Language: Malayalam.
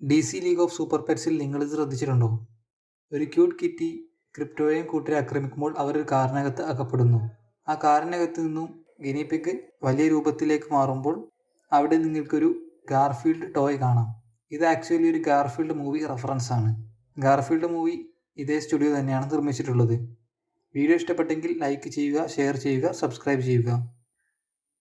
D C league of super പെറ്റ്സിൽ നിങ്ങൾ ശ്രദ്ധിച്ചിട്ടുണ്ടോ? ഒരു ക്യൂട്ട് കിറ്റി ക്രിപ്റ്റോയെയും കൂട്ടരെ ആക്രമിക്കുമ്പോൾ അവർ കാറിനകത്ത് അകപ്പെടുന്നു. ആ കാറിനകത്ത് നിന്നും ഗിനിപ്പിക്ക് വലിയ രൂപത്തിലേക്ക് മാറുമ്പോൾ അവിടെ നിങ്ങൾക്കൊരു ഗാർഫീൽഡ് ടോയ് കാണാം. ഇത് ആക്ച്വലി ഒരു ഗാർഫീൽഡ് മൂവി റെഫറൻസ് ആണ്. ഗാർഫീൽഡ് മൂവി ഇതേ സ്റ്റുഡിയോ തന്നെയാണ് നിർമ്മിച്ചിട്ടുള്ളത്. വീഡിയോ ഇഷ്ടപ്പെട്ടെങ്കിൽ ലൈക്ക് ചെയ്യുക ഷെയർ ചെയ്യുക സബ്സ്ക്രൈബ് ചെയ്യുക.